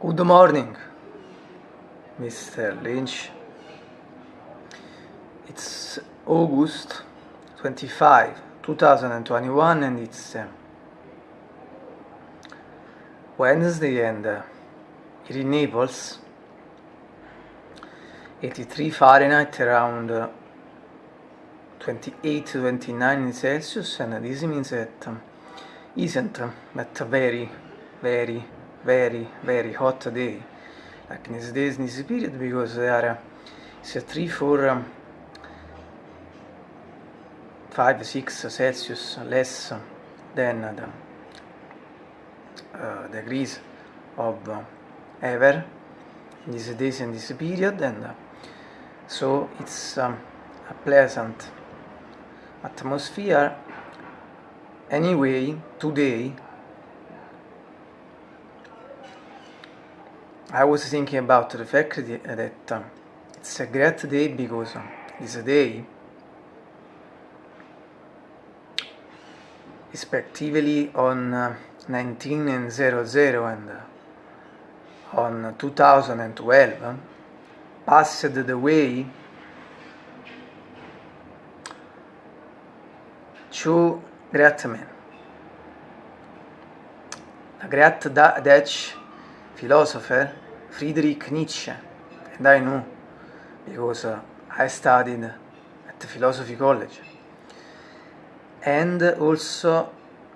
Good morning, Mr. Lynch. It's August 25, 2021, and it's uh, Wednesday, and uh, here in Naples, 83 Fahrenheit around uh, 28 to 29 Celsius, and this means that um, isn't uh, that very, very very, very hot day. Like in these days, in this period because there are so three, four, um, five, six Celsius less than the uh, degrees of uh, ever. In these days in this period and uh, so it's um, a pleasant atmosphere. Anyway today I was thinking about the fact that um, it's a great day because um, this day, respectively on uh, 19 and 00 and uh, on 2012, um, passed the way two great men. A great Dutch philosopher Friedrich Nietzsche, and I know because uh, I studied at the philosophy college, and also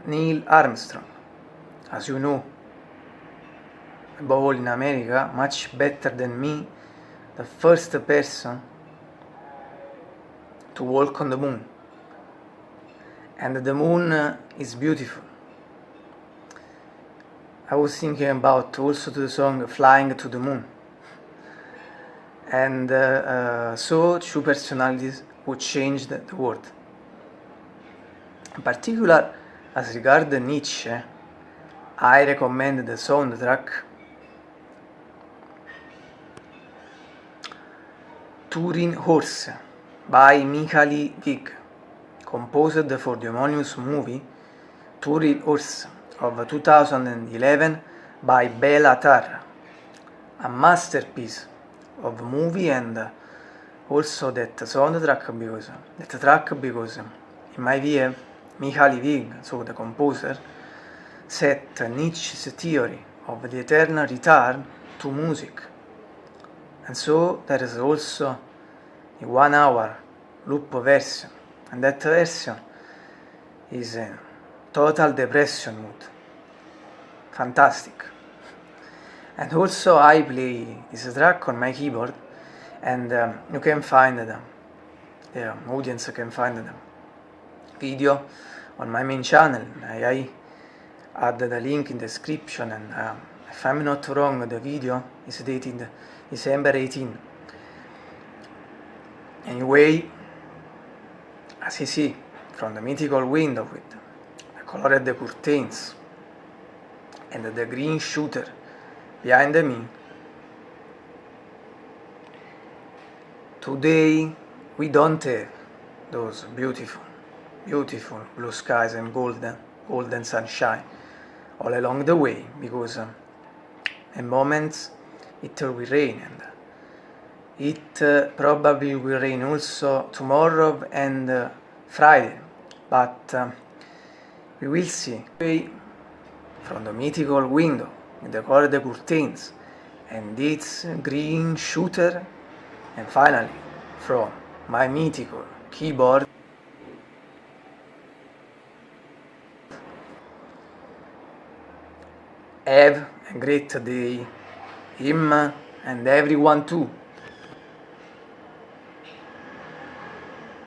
Neil Armstrong, as you know, above all in America, much better than me, the first person to walk on the moon. And the moon is beautiful I was thinking about also the song Flying to the Moon. And uh, uh, so two personalities who changed the world. In particular, as regards Nietzsche, I recommend the soundtrack Turin Horse by Mihaly Vig, composed for the homonymous movie Turin Horse of 2011 by Bela Tarr, a masterpiece of movie and also that soundtrack because that track because in my view Mihaly Vig, so the composer, set Nietzsche's theory of the eternal return to music. And so there is also a one hour loop version, and that version is a total depression mood fantastic. And also I play this track on my keyboard and um, you can find the, the audience can find the video on my main channel. I, I added the link in the description and uh, if I'm not wrong the video is dated December 18. Anyway, as you see from the mythical window with the colored curtains and the green shooter behind me. Today we don't have those beautiful, beautiful blue skies and golden, golden sunshine all along the way because um, in moments it will rain and it uh, probably will rain also tomorrow and uh, Friday, but um, we will see from the mythical window in the colored curtains and its green shooter and finally from my mythical keyboard. Have a great day him and everyone too